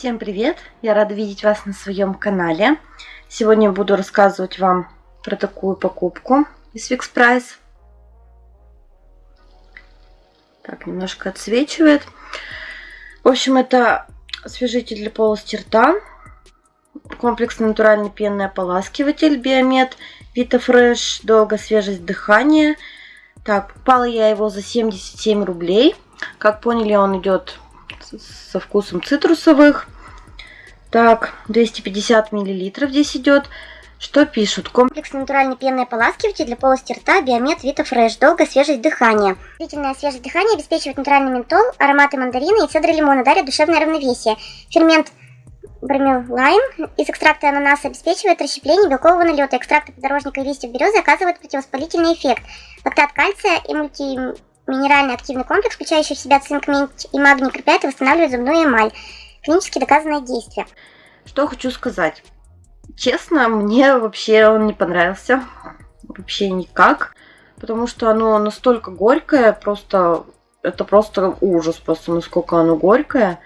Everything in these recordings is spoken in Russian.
Всем привет! Я рада видеть вас на своем канале. Сегодня буду рассказывать вам про такую покупку из Fix Price. Так, немножко отсвечивает. В общем, это освежитель для полости рта. Комплексный натуральный пенный ополаскиватель Биомед Vita Fresh. Долго свежесть дыхания. Так, покупала я его за 77 рублей. Как поняли, он идет со вкусом цитрусовых. Так, 250 миллилитров здесь идет. Что пишут? Комплекс натуральной пенной ополаскиватель для полости рта Биомед Vita Fresh. Долгая свежесть дыхания. Длительная свежесть дыхания обеспечивает натуральный ментол, ароматы мандарина и цедры лимона, дарят душевное равновесие. Фермент Бромелайм из экстракта ананаса обеспечивает расщепление белкового налета. Экстракты подорожника и листьев березы оказывают противовоспалительный эффект. Лактат кальция и мультиминеральный активный комплекс, включающий в себя цинк, медь и магний, укрепляет и восстанавливает зубную эмаль. Клинически доказанное действие. Что хочу сказать. Честно, мне вообще он не понравился. Вообще никак. Потому что оно настолько горькое, просто... Это просто ужас, просто насколько оно горькое.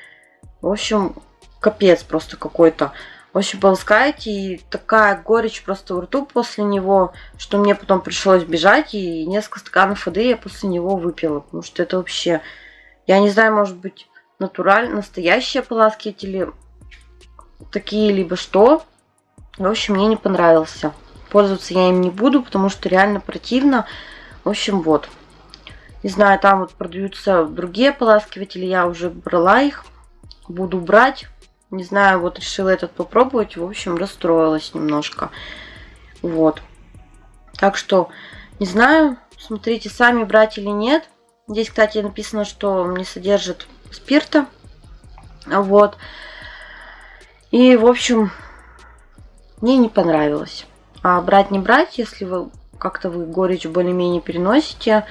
В общем, капец просто какой-то. Общем, полоскаете, и такая горечь просто в рту после него, что мне потом пришлось бежать, и несколько стаканов воды я после него выпила. Потому что это вообще... Я не знаю, может быть, натуральные, настоящие ополаскиватели такие, либо что. В общем, мне не понравился. Пользоваться я им не буду, потому что реально противно. В общем, вот. Не знаю, там вот продаются другие ополаскиватели, я уже брала их. Буду брать. Не знаю, вот решила этот попробовать. В общем, расстроилась немножко. Вот. Так что, не знаю, смотрите сами, брать или нет. Здесь, кстати, написано, что не содержит спирта. Вот. И, в общем, мне не понравилось. А брать не брать, если вы как-то вы горечь более-менее переносите,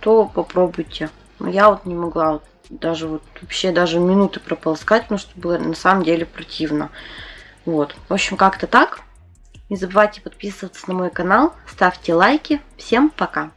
то попробуйте. Но я вот не могла вот, даже вот вообще даже минуты прополоскать, потому что было на самом деле противно. Вот. В общем, как-то так. Не забывайте подписываться на мой канал, ставьте лайки. Всем пока!